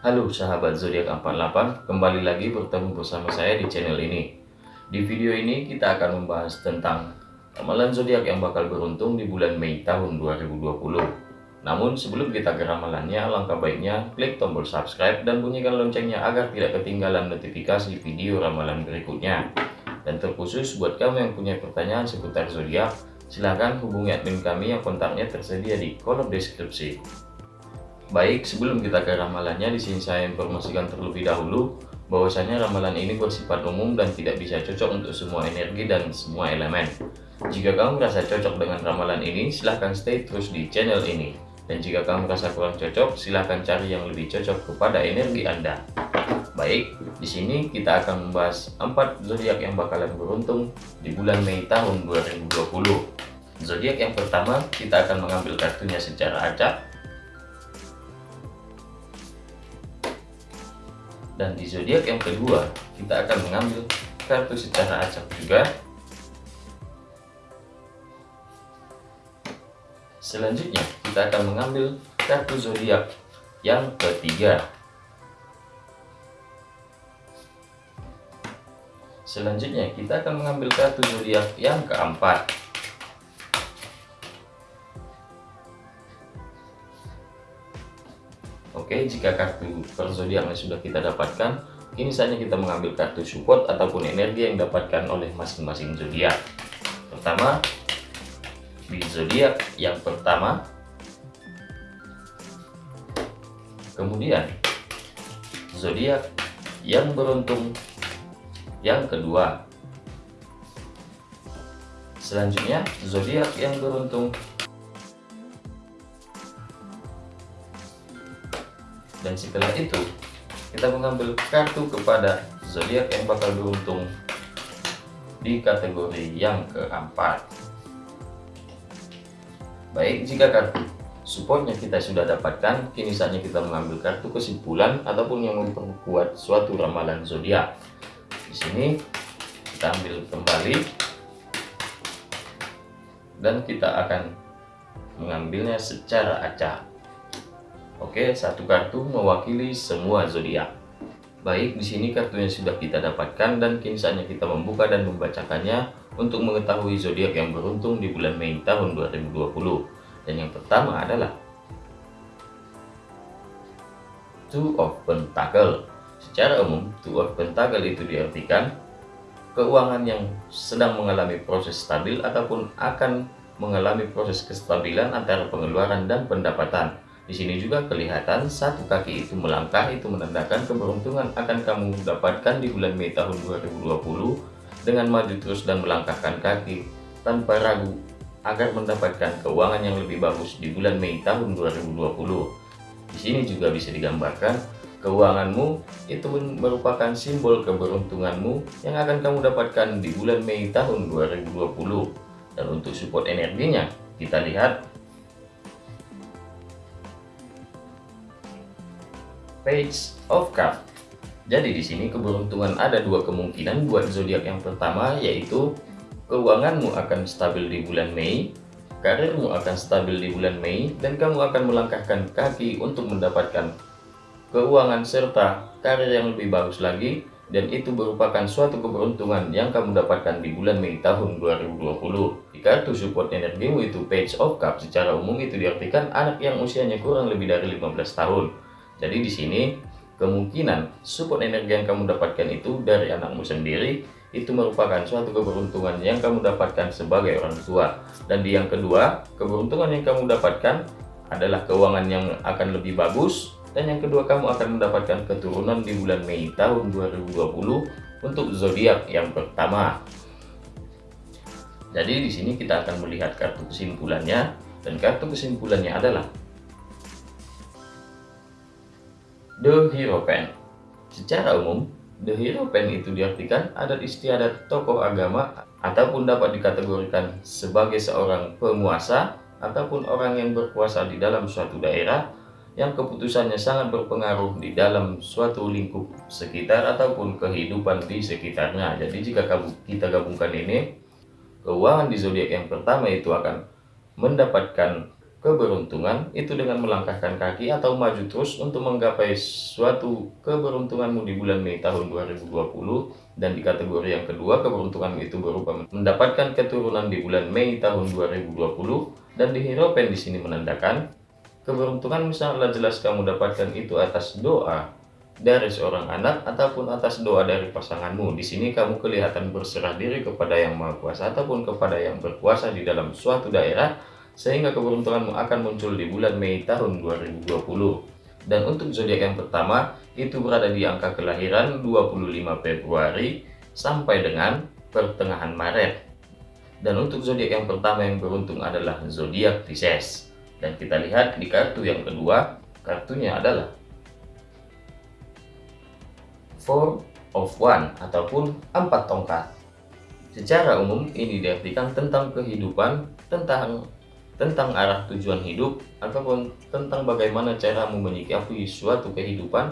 Halo sahabat zodiak 48, kembali lagi bertemu bersama saya di channel ini. Di video ini kita akan membahas tentang ramalan zodiak yang bakal beruntung di bulan Mei tahun 2020. Namun sebelum kita ke ramalannya, alangkah baiknya klik tombol subscribe dan bunyikan loncengnya agar tidak ketinggalan notifikasi video ramalan berikutnya. Dan terkhusus buat kamu yang punya pertanyaan seputar zodiak, silahkan hubungi admin kami yang kontaknya tersedia di kolom deskripsi. Baik, sebelum kita ke ramalannya, di sini saya informasikan terlebih dahulu bahwasanya ramalan ini bersifat umum dan tidak bisa cocok untuk semua energi dan semua elemen. Jika kamu merasa cocok dengan ramalan ini, silahkan stay terus di channel ini. Dan jika kamu merasa kurang cocok, silahkan cari yang lebih cocok kepada energi Anda. Baik, di sini kita akan membahas 4 zodiak yang bakalan beruntung di bulan Mei tahun 2020. Zodiak yang pertama, kita akan mengambil kartunya secara acak dan di zodiak yang kedua kita akan mengambil kartu secara acak juga. Selanjutnya kita akan mengambil kartu zodiak yang ketiga. Selanjutnya kita akan mengambil kartu zodiak yang keempat Oke, jika kartu per zodiaknya sudah kita dapatkan, kini saatnya kita mengambil kartu support ataupun energi yang didapatkan oleh masing-masing zodiak. Pertama, di zodiak yang pertama, kemudian zodiak yang beruntung yang kedua, selanjutnya zodiak yang beruntung dan setelah itu kita mengambil kartu kepada zodiak yang bakal beruntung di kategori yang keempat. Baik jika kartu supportnya kita sudah dapatkan kini saatnya kita mengambil kartu kesimpulan ataupun yang memperkuat suatu ramalan zodiak. Di sini kita ambil kembali. Dan kita akan mengambilnya secara acak Oke, satu kartu mewakili semua zodiak. Baik, di sini kartunya sudah kita dapatkan dan kini saatnya kita membuka dan membacakannya untuk mengetahui zodiak yang beruntung di bulan Mei tahun 2020. Dan yang pertama adalah Two of Pentacle. Secara umum, Two of Pentacle itu diartikan keuangan yang sedang mengalami proses stabil ataupun akan mengalami proses kestabilan antara pengeluaran dan pendapatan di sini juga kelihatan satu kaki itu melangkah itu menandakan keberuntungan akan kamu dapatkan di bulan Mei tahun 2020 dengan maju terus dan melangkahkan kaki tanpa ragu agar mendapatkan keuangan yang lebih bagus di bulan Mei tahun 2020. Di sini juga bisa digambarkan keuanganmu itu merupakan simbol keberuntunganmu yang akan kamu dapatkan di bulan Mei tahun 2020. Dan untuk support energinya, kita lihat Page of Cup. Jadi di sini keberuntungan ada dua kemungkinan buat zodiak yang pertama yaitu keuanganmu akan stabil di bulan Mei, karirmu akan stabil di bulan Mei, dan kamu akan melangkahkan kaki untuk mendapatkan keuangan serta karir yang lebih bagus lagi dan itu merupakan suatu keberuntungan yang kamu dapatkan di bulan Mei tahun 2020. Di kartu support energimu itu Page of Cup secara umum itu diartikan anak yang usianya kurang lebih dari 15 tahun. Jadi di sini kemungkinan support energi yang kamu dapatkan itu dari anakmu sendiri itu merupakan suatu keberuntungan yang kamu dapatkan sebagai orang tua. Dan di yang kedua, keberuntungan yang kamu dapatkan adalah keuangan yang akan lebih bagus dan yang kedua kamu akan mendapatkan keturunan di bulan Mei tahun 2020 untuk zodiak yang pertama. Jadi di sini kita akan melihat kartu kesimpulannya dan kartu kesimpulannya adalah The Hero Pen. Secara umum, The Hero Pen itu diartikan adat istiadat tokoh agama ataupun dapat dikategorikan sebagai seorang penguasa ataupun orang yang berkuasa di dalam suatu daerah yang keputusannya sangat berpengaruh di dalam suatu lingkup sekitar ataupun kehidupan di sekitarnya. Jadi jika kita gabungkan ini, keuangan di zodiak yang pertama itu akan mendapatkan keberuntungan itu dengan melangkahkan kaki atau maju terus untuk menggapai suatu keberuntunganmu di bulan Mei tahun 2020 dan di kategori yang kedua keberuntungan itu berupa mendapatkan keturunan di bulan Mei tahun 2020 dan di hieropen di sini menandakan keberuntungan misalnya jelas kamu dapatkan itu atas doa dari seorang anak ataupun atas doa dari pasanganmu. Di sini kamu kelihatan berserah diri kepada Yang Maha Kuasa ataupun kepada yang berkuasa di dalam suatu daerah sehingga keberuntunganmu akan muncul di bulan Mei tahun 2020. Dan untuk zodiak yang pertama itu berada di angka kelahiran 25 Februari sampai dengan pertengahan Maret. Dan untuk zodiak yang pertama yang beruntung adalah zodiak Pisces. Dan kita lihat di kartu yang kedua, kartunya adalah four of one ataupun empat tongkat. Secara umum ini diartikan tentang kehidupan, tentang tentang arah tujuan hidup ataupun tentang bagaimana cara menyikapi suatu kehidupan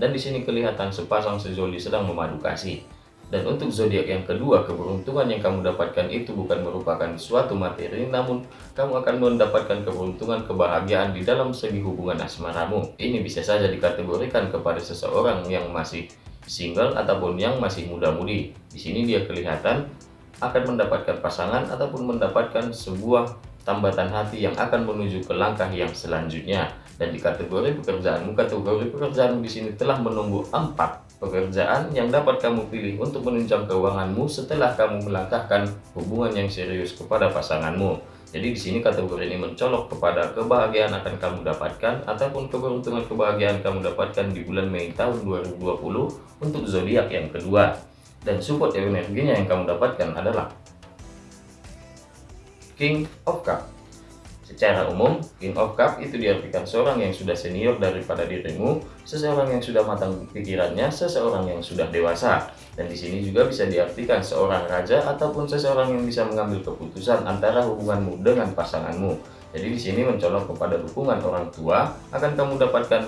dan di sini kelihatan sepasang sejoli sedang memadu kasih. Dan untuk zodiak yang kedua, keberuntungan yang kamu dapatkan itu bukan merupakan suatu materi, namun kamu akan mendapatkan keberuntungan kebahagiaan di dalam segi hubungan asmaramu. Ini bisa saja dikategorikan kepada seseorang yang masih single ataupun yang masih muda-mudi. Di sini dia kelihatan akan mendapatkan pasangan ataupun mendapatkan sebuah tambatan hati yang akan menuju ke langkah yang selanjutnya. Dan di kategori pekerjaanmu, kategori pekerjaanmu di sini telah menunggu empat pekerjaan yang dapat kamu pilih untuk menunjang keuanganmu setelah kamu melangkahkan hubungan yang serius kepada pasanganmu. Jadi di sini kategori ini mencolok kepada kebahagiaan akan kamu dapatkan ataupun keberuntungan kebahagiaan kamu dapatkan di bulan Mei tahun 2020 untuk zodiak yang kedua. Dan support energinya yang kamu dapatkan adalah King of Cup. Secara umum, King of Cup itu diartikan seorang yang sudah senior daripada dirimu, seseorang yang sudah matang pikirannya, seseorang yang sudah dewasa. Dan di sini juga bisa diartikan seorang raja ataupun seseorang yang bisa mengambil keputusan antara hubunganmu dengan pasanganmu. Jadi di sini mencolok kepada dukungan orang tua akan kamu dapatkan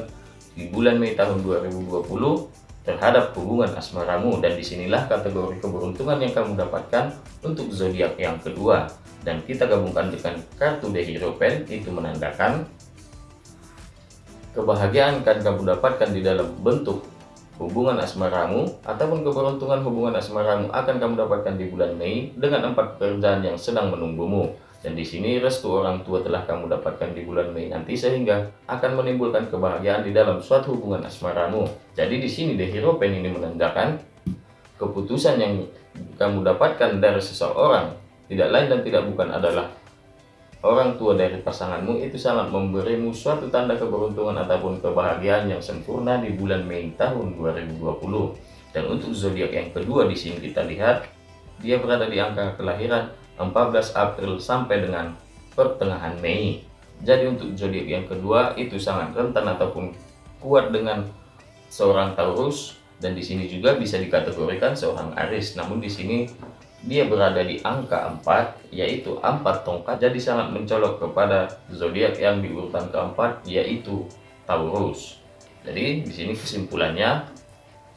di bulan Mei tahun 2020 terhadap hubungan asmaramu dan di sinilah kategori keberuntungan yang kamu dapatkan untuk zodiak yang kedua dan kita gabungkan dengan kartu The Hero Pen itu menandakan kebahagiaan akan kamu dapatkan di dalam bentuk hubungan asmaramu ataupun keberuntungan hubungan asmaramu akan kamu dapatkan di bulan Mei dengan empat pekerjaan yang sedang menunggumu. Dan di sini restu orang tua telah kamu dapatkan di bulan Mei nanti sehingga akan menimbulkan kebahagiaan di dalam suatu hubungan asmaramu. Jadi di sini The Hero Pen ini menandakan keputusan yang kamu dapatkan dari seseorang tidak lain dan tidak bukan adalah orang tua dari pasanganmu itu sangat memberimu suatu tanda keberuntungan ataupun kebahagiaan yang sempurna di bulan Mei tahun 2020. Dan untuk zodiak yang kedua di sini kita lihat dia berada di angka kelahiran 14 April sampai dengan pertengahan Mei. Jadi untuk zodiak yang kedua itu sangat rentan ataupun kuat dengan seorang Taurus dan di sini juga bisa dikategorikan seorang Aries. Namun di sini dia berada di angka 4 yaitu 4 tongkat jadi sangat mencolok kepada zodiak yang di urutan keempat yaitu Taurus jadi di sini kesimpulannya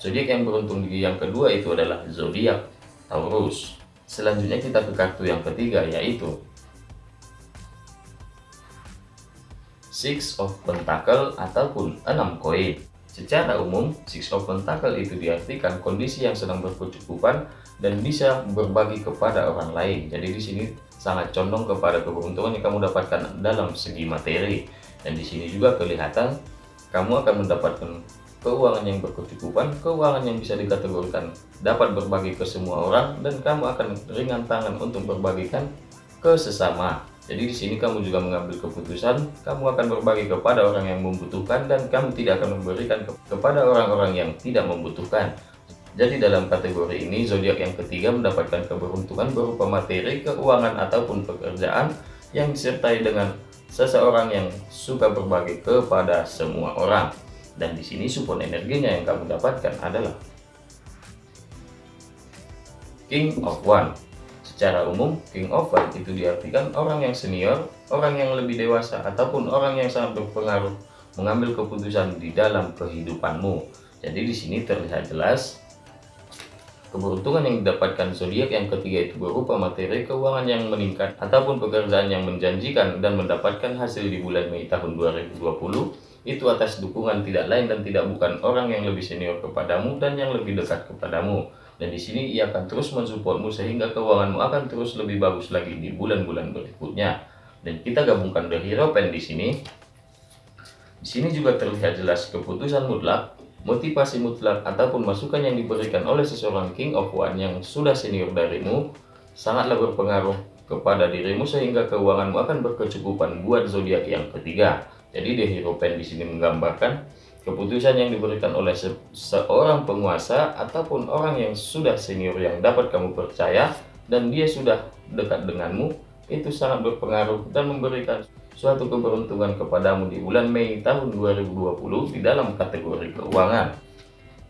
zodiak yang beruntung di yang kedua itu adalah zodiak Taurus selanjutnya kita ke kartu yang ketiga yaitu Six of Pentacle ataupun 6 koin Secara umum, Six of Pentacle itu diartikan kondisi yang sedang berkecukupan dan bisa berbagi kepada orang lain. Jadi di sini sangat condong kepada keberuntungan yang kamu dapatkan dalam segi materi. Dan di sini juga kelihatan kamu akan mendapatkan keuangan yang berkecukupan, keuangan yang bisa dikategorikan dapat berbagi ke semua orang dan kamu akan ringan tangan untuk berbagikan ke sesama. Jadi di sini kamu juga mengambil keputusan, kamu akan berbagi kepada orang yang membutuhkan dan kamu tidak akan memberikan ke kepada orang-orang yang tidak membutuhkan. Jadi dalam kategori ini, zodiak yang ketiga mendapatkan keberuntungan berupa materi, keuangan ataupun pekerjaan yang disertai dengan seseorang yang suka berbagi kepada semua orang. Dan di sini support energinya yang kamu dapatkan adalah King of One Secara umum, king of one itu diartikan orang yang senior, orang yang lebih dewasa, ataupun orang yang sangat berpengaruh mengambil keputusan di dalam kehidupanmu. Jadi di sini terlihat jelas Keberuntungan yang didapatkan zodiak yang ketiga itu berupa materi keuangan yang meningkat ataupun pekerjaan yang menjanjikan dan mendapatkan hasil di bulan Mei tahun 2020 itu atas dukungan tidak lain dan tidak bukan orang yang lebih senior kepadamu dan yang lebih dekat kepadamu. Dan di sini ia akan terus mensupportmu sehingga keuanganmu akan terus lebih bagus lagi di bulan-bulan berikutnya. Dan kita gabungkan The Hero Pen di sini. Di sini juga terlihat jelas keputusan mutlak motivasi mutlak ataupun masukan yang diberikan oleh seseorang King of One yang sudah senior darimu sangatlah berpengaruh kepada dirimu sehingga keuanganmu akan berkecukupan buat zodiak yang ketiga. Jadi The Hero Pen di sini menggambarkan keputusan yang diberikan oleh se seorang penguasa ataupun orang yang sudah senior yang dapat kamu percaya dan dia sudah dekat denganmu itu sangat berpengaruh dan memberikan suatu keberuntungan kepadamu di bulan Mei tahun 2020 di dalam kategori keuangan.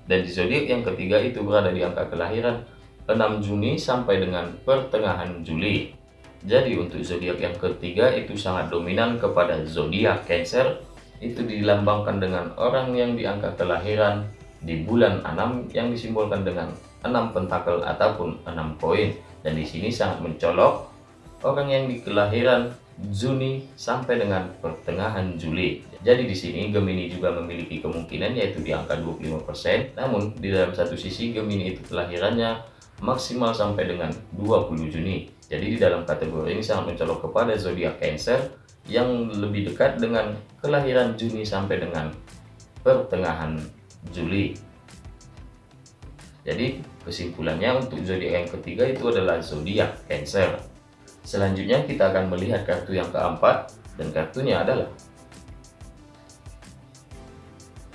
Dan di zodiak yang ketiga itu berada di angka kelahiran 6 Juni sampai dengan pertengahan Juli. Jadi untuk zodiak yang ketiga itu sangat dominan kepada zodiak Cancer itu dilambangkan dengan orang yang di angka kelahiran di bulan 6 yang disimbolkan dengan 6 pentakel ataupun 6 koin dan di sini sangat mencolok orang yang di kelahiran Juni sampai dengan pertengahan Juli. Jadi di sini Gemini juga memiliki kemungkinan yaitu di angka 25%. Namun di dalam satu sisi Gemini itu kelahirannya maksimal sampai dengan 20 Juni. Jadi di dalam kategori ini sangat mencolok kepada zodiak Cancer yang lebih dekat dengan kelahiran Juni sampai dengan pertengahan Juli. Jadi kesimpulannya untuk zodiak yang ketiga itu adalah zodiak Cancer. Selanjutnya kita akan melihat kartu yang keempat dan kartunya adalah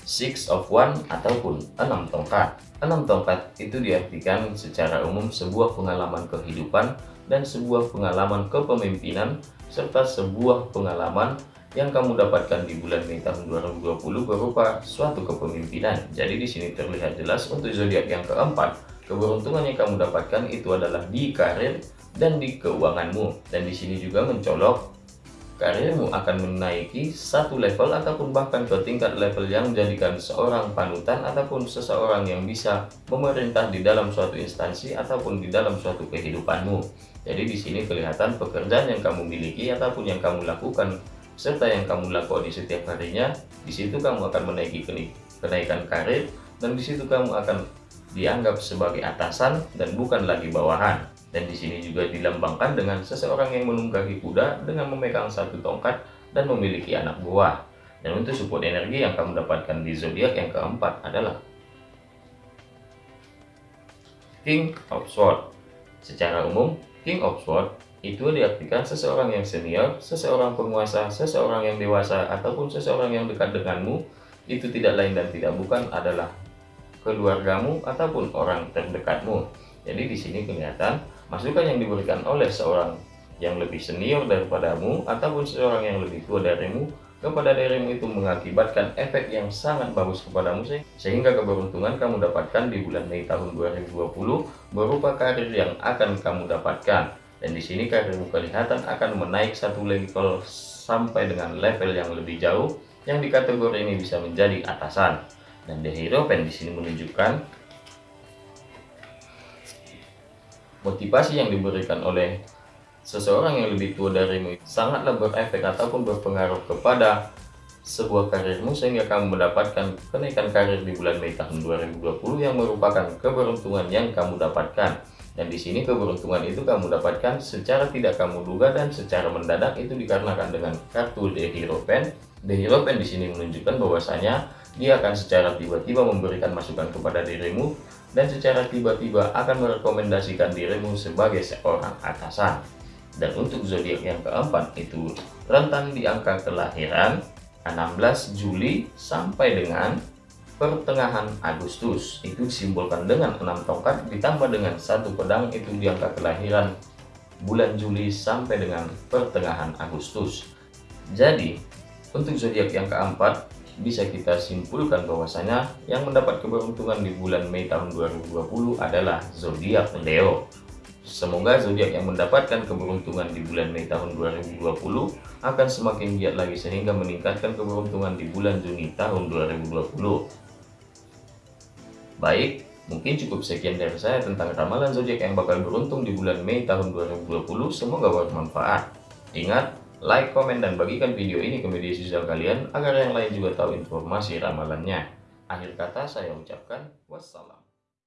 Six of One ataupun enam tongkat. Enam tongkat itu diartikan secara umum sebuah pengalaman kehidupan dan sebuah pengalaman kepemimpinan serta sebuah pengalaman yang kamu dapatkan di bulan Mei tahun 2020 berupa suatu kepemimpinan. Jadi di sini terlihat jelas untuk zodiak yang keempat, keberuntungan yang kamu dapatkan itu adalah di karir, dan di keuanganmu. Dan di sini juga mencolok karirmu akan menaiki satu level ataupun bahkan ke tingkat level yang menjadikan seorang panutan ataupun seseorang yang bisa memerintah di dalam suatu instansi ataupun di dalam suatu kehidupanmu. Jadi di sini kelihatan pekerjaan yang kamu miliki ataupun yang kamu lakukan serta yang kamu lakukan di setiap harinya, di situ kamu akan menaiki kenaikan karir dan di situ kamu akan dianggap sebagai atasan dan bukan lagi bawahan. Dan di sini juga dilambangkan dengan seseorang yang menunggangi kuda dengan memegang satu tongkat dan memiliki anak buah. Dan untuk support energi yang kamu dapatkan di zodiak yang keempat adalah King of Swords. Secara umum, King of Swords itu diartikan seseorang yang senior, seseorang penguasa, seseorang yang dewasa, ataupun seseorang yang dekat denganmu, itu tidak lain dan tidak bukan adalah keluargamu ataupun orang terdekatmu. Jadi di sini kelihatan Masukan yang diberikan oleh seorang yang lebih senior daripadamu ataupun seorang yang lebih tua darimu kepada dirimu itu mengakibatkan efek yang sangat bagus kepadamu sehingga keberuntungan kamu dapatkan di bulan Mei tahun 2020 berupa karir yang akan kamu dapatkan. Dan di sini karirmu kelihatan akan menaik satu level sampai dengan level yang lebih jauh yang di kategori ini bisa menjadi atasan. Dan The Hero Pen di sini menunjukkan motivasi yang diberikan oleh seseorang yang lebih tua darimu sangatlah berefek ataupun berpengaruh kepada sebuah karirmu sehingga kamu mendapatkan kenaikan karir di bulan Mei tahun 2020 yang merupakan keberuntungan yang kamu dapatkan dan di sini keberuntungan itu kamu dapatkan secara tidak kamu duga dan secara mendadak itu dikarenakan dengan kartu The Hero Pen. The Hero Pen di sini menunjukkan bahwasanya dia akan secara tiba-tiba memberikan masukan kepada dirimu dan secara tiba-tiba akan merekomendasikan dirimu sebagai seorang atasan. Dan untuk zodiak yang keempat itu rentang di angka kelahiran 16 Juli sampai dengan pertengahan Agustus. Itu disimbolkan dengan enam tongkat ditambah dengan satu pedang itu di angka kelahiran bulan Juli sampai dengan pertengahan Agustus. Jadi, untuk zodiak yang keempat bisa kita simpulkan bahwasanya yang mendapat keberuntungan di bulan Mei tahun 2020 adalah zodiak Leo. Semoga zodiak yang mendapatkan keberuntungan di bulan Mei tahun 2020 akan semakin giat lagi sehingga meningkatkan keberuntungan di bulan Juni tahun 2020. Baik, Mungkin cukup sekian dari saya tentang ramalan zodiak yang bakal beruntung di bulan Mei tahun 2020. Semoga bermanfaat. Ingat, like, komen, dan bagikan video ini ke media sosial kalian agar yang lain juga tahu informasi ramalannya. Akhir kata saya ucapkan wassalam.